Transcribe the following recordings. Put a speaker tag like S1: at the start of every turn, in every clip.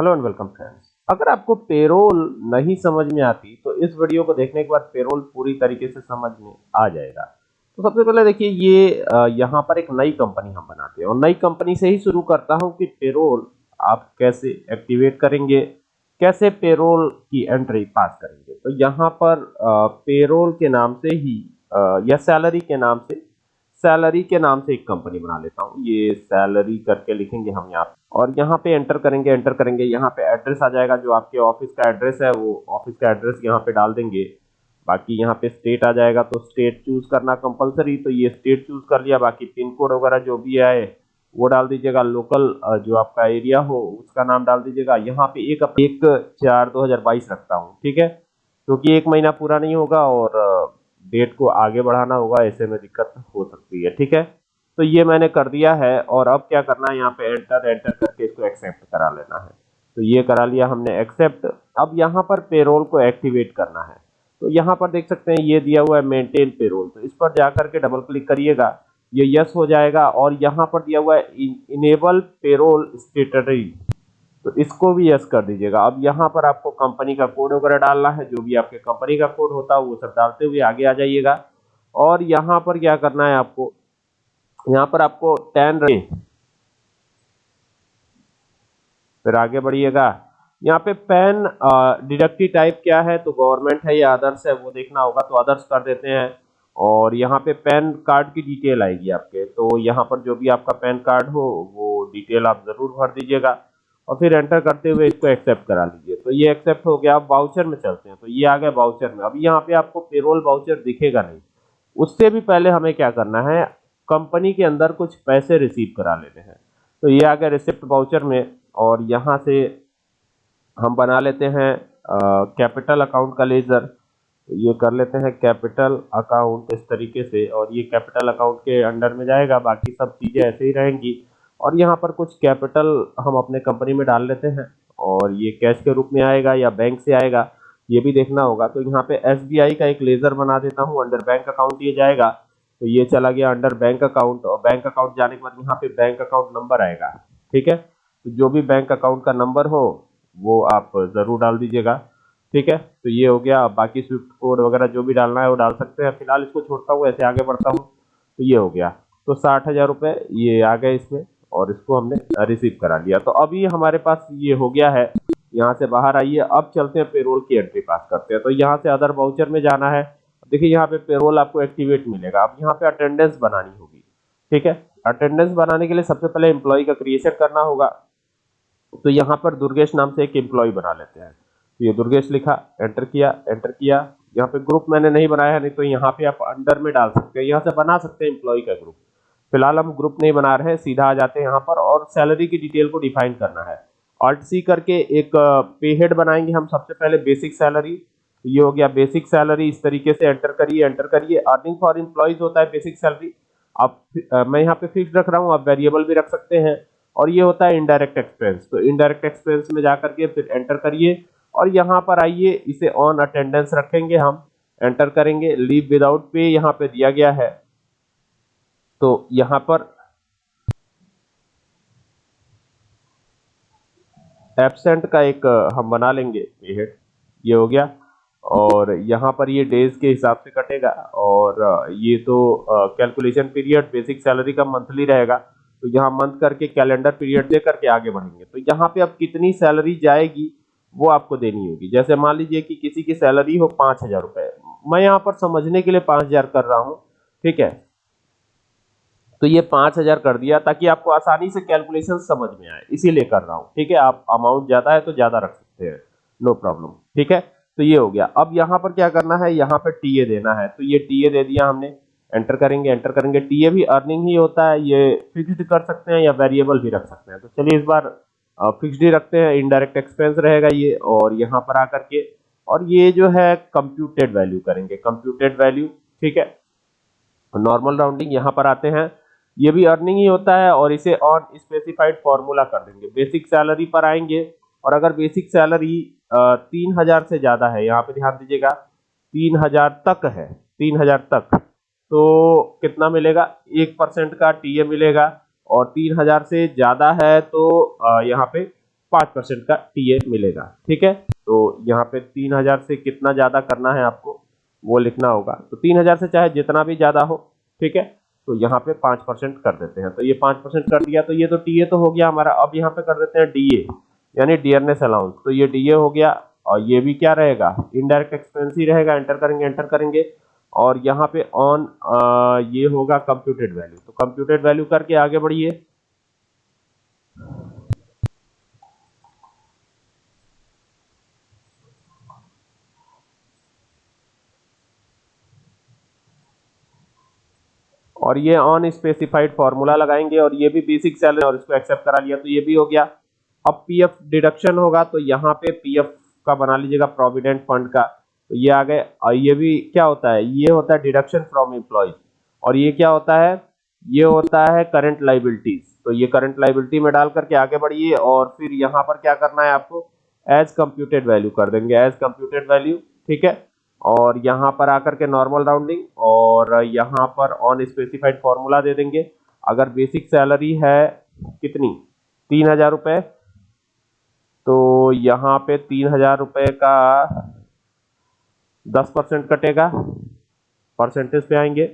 S1: Hello and welcome friends अगर आपको payroll नहीं समझ में आती तो इस वीडियो को देखने के बाद पेरोल पूरी तरीके से समझ में आ जाएगा। तो सबसे पहले देखिए, ये यहाँ पर एक नई कंपनी हम बनाते हैं। और नई कंपनी से ही शुरू करता हूँ कि पेरोल आप कैसे एक्टिवेट करेंगे, कैसे पेरोल की एंट्री पास करेंगे। तो यहाँ पर पेरोल के नाम से ही या सैलरी के नाम से सैलरी के नाम से एक कंपनी बना लेता हूँ। ये सैलरी करके लिखेंगे हम यहाँ और यहाँ पे एंटर करेंगे एंटर करेंगे। यहाँ पे एड्रेस आ जाएगा, जो आपके ऑफ़िस का एड्रेस है, वो ऑफ़िस का एड्रेस यहाँ पे डाल देंगे। बाकी यहाँ पे स्टेट आ जाएगा तो स्टेट चूज़ करना कंपलसरी तो ये स्टेट चूज़ कर लिया, बाकी पिन कोड वगैरह जो भी आए, वो डाल दीजिएगा। लोकल जो आपका एरिया हो, उसका नाम डाल दीजिएगा। यहाँ पे एक एक चार दो हज़ार बाईस रखता हूँ, ठीक है? क्योंकि एक महीना पूरा नहीं होगा और डेट को आगे बढ़ाना होगा, ऐसे में दिक्कत हो सकती है, ठीक है? तो ये मैंने कर दिया है और अब क्या करना है, यहाँ पे एंटर एंटर करके इसको एक्सेप्ट करा लेना है। तो ये करा लिया हमने एक्सेप्ट अब यहाँ पर पेरोल को एक्टिवेट करना है। तो यहाँ पर देख सकते हैं, ये दिया हुआ है मेंटेन पेरोल तो इस पर जाकर के डबल क्लिक करिएगा, ये यस हो जाएगा और यहाँ पर दिया हुआ है इनेबल पेरोल स्टेटरी तो इसको भी यस कर दीजिएगा। अब यहाँ पर आपको कंपनी का कोड वगैरह डालना है, जो भी आपके कंपनी का कोड होता है, वो सब डालते हुए आगे आ जाइएगा। और यहाँ पर क्या करना है आपको यहाँ पर आपको टेन फिर आगे बढ़िएगा। यहाँ पे पैन डिडक्टिव टाइप क्या है? तो गवर्नमेंट है, या अदर्स है, वो देखना होगा तो अदर्स कर देते हैं। और यहाँ पे पैन कार्ड की डिटेल आएगी आपके। तो यहाँ पर जो भी आपका पैन कार्ड हो, वो डिटेल आप ज़रूर भर दीजिएगा। और फिर एंटर करते हुए इसको एक्सेप्ट करा लीजिए। तो ये एक्सेप्ट हो गया आप बाउचर में चलते हैं। तो ये आ गया बाउचर में। अब यहाँ पे आपको पेरोल बाउचर दिखेगा नहीं। उससे भी पहले हमें क्या करना है? कंपनी के अंदर कुछ पैसे रिसीव करा लेने हैं। तो ये आ गया रिसिप्ट बाउचर में और यहाँ से हम बना लेते हैं कैपिटल अकाउंट का लेजर। ये कर लेते हैं कैपिटल अकाउंट इस तरीके से और ये कैपिटल अकाउंट के अंडर में जाएगा, बाकी सब चीज़ें ऐसे ही रहेंगी। और यहाँ पर कुछ कैपिटल हम अपने कंपनी में डाल लेते हैं और ये कैश के रूप में आएगा या बैंक से आएगा, ये भी देखना होगा। तो यहाँ पे एस का एक लेजर बना देता हूँ, अंडर बैंक अकाउंट ये जाएगा। तो ये चला गया अंडर बैंक अकाउंट और बैंक अकाउंट जाने के बाद यहाँ पे बैंक अकाउंट नंबर आएगा, ठीक है? तो जो भी बैंक अकाउंट का नंबर हो, वो आप ज़रूर डाल दीजिएगा, ठीक है? तो ये हो गया बाकी स्विफ्ट कोड वगैरह जो भी डालना है वो डाल सकते हैं। फ़िलहाल इसको छोड़ता हूँ, ऐसे आगे बढ़ता हूँ तो ये हो गया। तो साठ हज़ार रुपये ये आ गए इसमें और इसको हमने रिसीव करा लिया। तो अभी हमारे पास ये हो गया है, यहाँ से बाहर आइए। अब चलते हैं पेरोल की एंट्री पास करते हैं। तो यहाँ से अदर बाउचर में जाना है। देखिए, यहाँ पे पेरोल आपको एक्टिवेट मिलेगा। अब यहाँ पे अटेंडेंस बनानी होगी। ठीक है? अटेंडेंस बनाने के लिए सबसे पहले एम्प्लॉय का क्रिएशन करना होगा। तो यहाँ पर दुर्गेश नाम से एक एम्प्लॉय बना लेते हैं। तो ये दुर्गेश लिखा एंटर किया एंटर किया। यहाँ पे ग्रुप मैंने नहीं बनाया है नहीं तो यहाँ पे आप अंडर में डाल सकते हैं। यहाँ से बना सकते हैं एम्प्लॉय का ग्रुप फ़िलहाल हम ग्रुप नहीं बना रहे हैं, सीधा आ जाते हैं यहाँ पर और सैलरी की डिटेल को डिफाइन करना है। ऑल्ट सी करके एक पे हेड बनाएँगे हम सबसे पहले बेसिक सैलरी ये हो गया बेसिक सैलरी इस तरीके से एंटर करिए एंटर करिए। अर्निंग फॉर इम्प्लॉयज होता है बेसिक सैलरी आप मैं यहाँ पे फिक्स रख रहा हूँ, आप वेरिएबल भी रख सकते हैं। और ये होता है इनडायरेक्ट एक्सपेंस तो इनडायरेक्ट एक्सपेंस में जा करके फिर एंटर करिए। और यहाँ पर आइए, इसे ऑन अटेंडेंस रखेंगे हम। एंटर करेंगे। लीव विदाउट पे यहाँ पे दिया गया है। तो यहाँ पर एबसेंट का एक, हम बना लेंगे। ये हो गया। और यहाँ पर ये डेज़ के हिसाब से कटेगा और ये तो कैलकुलेशन पीरियड बेसिक सैलरी का मंथली रहेगा। तो यहाँ मंथ करके कैलेंडर पीरियड दे करके आगे बढ़ेंगे। तो यहाँ पे अब कितनी सैलरी जाएगी वो आपको देनी होगी। जैसे मान लीजिए कि किसी की सैलरी हो पाँच हज़ार रुपये मैं यहाँ पर समझने के लिए पाँच हज़ार कर रहा हूँ, ठीक है? तो ये पाँच हज़ार कर दिया ताकि आपको आसानी से कैलकुलेशन समझ में आए। इसीलिए कर रहा हूँ, ठीक है? आप अमाउंट ज़्यादा है तो ज़्यादा रख सकते हैं। नो प्रॉब्लम ठीक है? तो ये हो गया। अब यहाँ पर क्या करना है? यहाँ पर टीए देना है। तो ये टीए दे दिया हमने। एंटर करेंगे एंटर करेंगे। टीए भी अर्निंग ही होता है। ये फिक्स्ड कर सकते हैं या वेरिएबल भी रख सकते हैं। तो चलिए इस बार फिक्स्ड ही रखते हैं। इनडायरेक्ट एक्सपेंस रहेगा ये और यहाँ पर आकर के। और ये जो है कंप्यूटेड वैल्यू करेंगे। कंप्यूटेड वैल्यू ठीक है? नॉर्मल राउंडिंग यहाँ पर आते हैं। ये भी अर्निंग ही होता है और इसे ऑन स्पेसिफाइड फॉर्मूला कर देंगे। बेसिक सैलरी पर आएँगे। और अगर बेसिक सैलरी तीन हज़ार से ज़्यादा है, यहाँ पे ध्यान दीजिएगा, तीन हज़ार तक है, तीन हज़ार तक। तो कितना मिलेगा? एक परसेंट का टीए मिलेगा और तीन हज़ार से ज़्यादा है तो यहाँ पे पाँच परसेंट का टीए मिलेगा, ठीक है? तो यहाँ पे तीन हज़ार से कितना ज़्यादा करना है आपको, वो लिखना होगा। तो तीन हज़ार से चाहे जितना भी ज़्यादा हो, ठीक है? तो यहाँ पे पाँच परसेंट कर देते हैं। तो ये पाँच परसेंट कर दिया तो ये तो टीए तो हो गया हमारा। अब यहाँ पे कर देते हैं डीए यानी डियरनेस अलाउंस तो ये डीए हो गया और ये भी क्या रहेगा? इनडायरेक्ट एक्सपेंस ही रहेगा एंटर करेंगे एंटर करेंगे। और यहाँ पे ऑन ये होगा कंप्यूटेड वैल्यू तो कंप्यूटेड वैल्यू करके आगे बढ़िए। और ये ऑन स्पेसिफाइड फार्मूला लगाएँगे और ये भी बेसिक सैलरी और इसको एक्सेप्ट करा लिया तो ये भी हो गया। अब पीएफ डिडक्शन होगा तो यहाँ पे पीएफ का बना लीजिएगा प्रोविडेंट फंड का। तो ये आ गए, और ये भी क्या होता है? ये होता है डिडक्शन फ्रॉम एम्प्लॉयज़ और ये क्या होता है? ये होता है करंट लाइबिलिटीज तो ये करंट लाइबिलिटी में डाल करके आगे बढ़िए, और फिर यहाँ पर क्या करना है आपको? एज कंप्यूटेड वैल्यू कर देंगे एज कंप्यूटेड वैल्यू ठीक है? और यहाँ पर आकर के नॉर्मल राउंडिंग और यहाँ पर ऑन स्पेसिफाइड फॉर्मूला दे देंगे। अगर बेसिक सैलरी है कितनी? तीन हज़ार रुपये तो यहाँ पे तीन हज़ार रुपये का दस परसेंट कटेगा। परसेंटेज पे आएँगे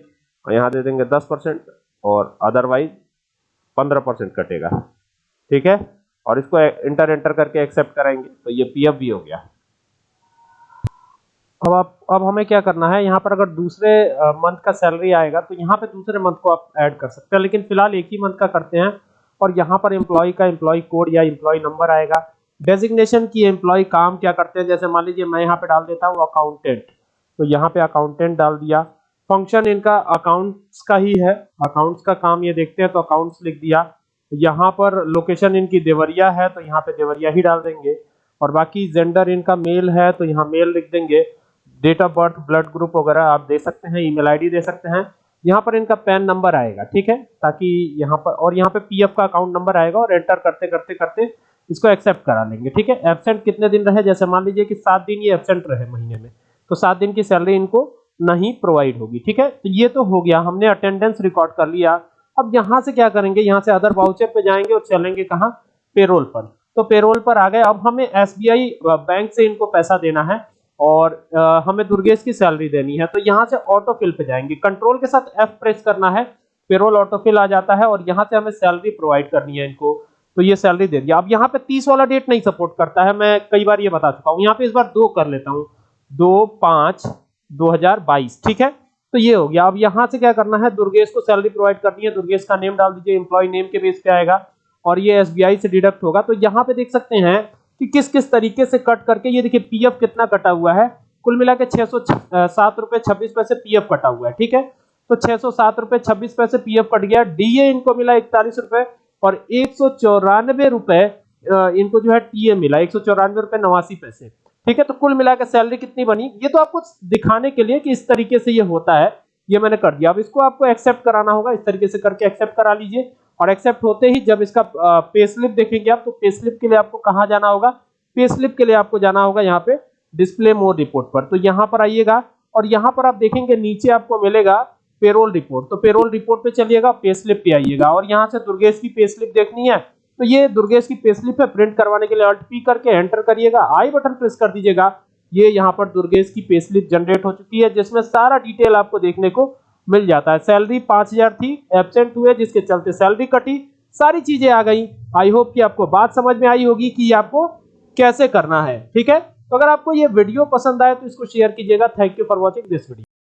S1: और यहाँ दे देंगे दस परसेंट और अदरवाइज़ पंद्रह परसेंट कटेगा। ठीक है? और इसको इंटर एंटर करके एक्सेप्ट कराएँगे। तो ये पीएफ भी हो गया। अब आप, अब हमें क्या करना है? यहाँ पर अगर दूसरे मंथ का सैलरी आएगा तो यहाँ पे दूसरे मंथ को आप ऐड कर सकते हैं। लेकिन फ़िलहाल एक ही मंथ का करते हैं और यहाँ पर एम्प्लॉय का एम्प्लॉय कोड या एम्प्लॉय नंबर आएगा। डेजिग्नेशन की एम्प्लॉय काम क्या करते हैं? जैसे मान लीजिए मैं यहाँ पे डाल देता हूँ अकाउंटेंट तो यहाँ पे अकाउंटेंट डाल दिया। फ़ंक्शन इनका अकाउंट्स का ही है। अकाउंट्स का काम ये देखते हैं तो अकाउंट्स लिख दिया। यहाँ पर लोकेशन इनकी देवरिया है तो यहाँ पे देवरिया ही डाल देंगे। और बाकी जेंडर इनका मेल है तो यहाँ मेल लिख देंगे। Date of birth blood group वगैरह आप दे सकते हैं ईमेल आईडी दे सकते हैं। यहाँ पर इनका पैन नंबर आएगा, ठीक है? ताकि यहाँ पर, और यहाँ पे पीएफ का अकाउंट नंबर आएगा, और एंटर करते करते करते इसको एक्सेप्ट करा लेंगे, ठीक है? एबसेंट कितने दिन रहे? जैसे मान लीजिए कि सात दिन ये एबसेंट रहे महीने में तो सात दिन की सैलरी इनको नहीं प्रोवाइड होगी, ठीक है? तो ये तो हो गया, हमने अटेंडेंस रिकॉर्ड कर लिया। अब यहाँ से क्या करेंगे? यहाँ से अदर वाउचर पे जाएँगे और चलेंगे कहाँ? पेरोल पर। तो पेरोल पर आ गए। अब हमें एसबीआई बैंक से इनको पैसा देना है और हमें दुर्गेश की सैलरी देनी है। तो यहाँ से ऑटो फिल पे जाएँगे। कंट्रोल के साथ एफ़ प्रेस करना है पेरोल ऑटो फिल आ जाता है और यहाँ से हमें सैलरी प्रोवाइड करनी है इनको। तो ये सैलरी दे दिया अब यहाँ पे तीस वाला डेट नहीं सपोर्ट करता है। मैं कई बार ये बता चुका हूँ। यहाँ पे इस बार दो कर लेता हूँ। दो, पाँच, दो हज़ार बाईस, ठीक है? तो ये हो गया। अब यहाँ से क्या करना है? दुर्गेश को सैलरी प्रोवाइड करनी है। दुर्गेश का नेम डाल दीजिए। एम्प्लॉय नेम के बेस पे आएगा। और ये एसबीआई से डिडक्ट होगा। तो यहाँ पे देख सकते हैं कि किस किस तरीके से कट करके ये देखिए पीएफ कितना कटा हुआ है। कुल मिला के छह सौ सात रुपए छब्बीस पैसे पीएफ कटा हुआ है, ठीक है? तो छह सौ सात रुपए छब्बीस पैसे पीएफ कट गया। डीए इनको मिला इकतालीस रुपए। और एक सौ चौरानवे रुपए इनको जो है टीए मिला, एक सौ चौरानवे रुपए नवासी पैसे। ठीक है तो कुल मिलाकर सैलरी कितनी बनी? ये तो आपको दिखाने के लिए कि इस तरीके से ये होता है, ये मैंने कर दिया। अब इसको आपको एक्सेप्ट कराना होगा, इस तरीके से करके एक्सेप्ट करा लीजिए। और एक्सेप्ट होते ही जब इसका पे स्लिप देखेंगे आप तो पे स्लिप के लिए आपको कहाँ जाना होगा? पे स्लिप के लिए आपको जाना होगा यहाँ पे डिस्प्ले मोर रिपोर्ट पर। तो यहाँ पर आइएगा और यहाँ पर आप देखेंगे, नीचे आपको मिलेगा पेरोल रिपोर्ट। तो पेरोल रिपोर्ट पे चलिएगा पे स्लिप पे आइएगा। और यहाँ से दुर्गेश की पे स्लिप देखनी है तो ये दुर्गेश की पे स्लिप है, प्रिंट करवाने के लिए अल्ट पी करके एंटर करिएगा। आई बटन प्रेस कर दीजिएगा। ये यहाँ पर दुर्गेश की पे स्लिप जनरेट हो चुकी है, जिसमें सारा डिटेल आपको देखने को मिल जाता है। सैलरी पाँच हज़ार थी एबसेंट हुए, जिसके चलते सैलरी कटी, सारी चीज़ें आ गई। आई होप कि आपको बात समझ में आई होगी कि आपको कैसे करना है, ठीक है? तो अगर आपको ये वीडियो पसंद आए तो इसको शेयर कीजिएगा। Thank you for watching this video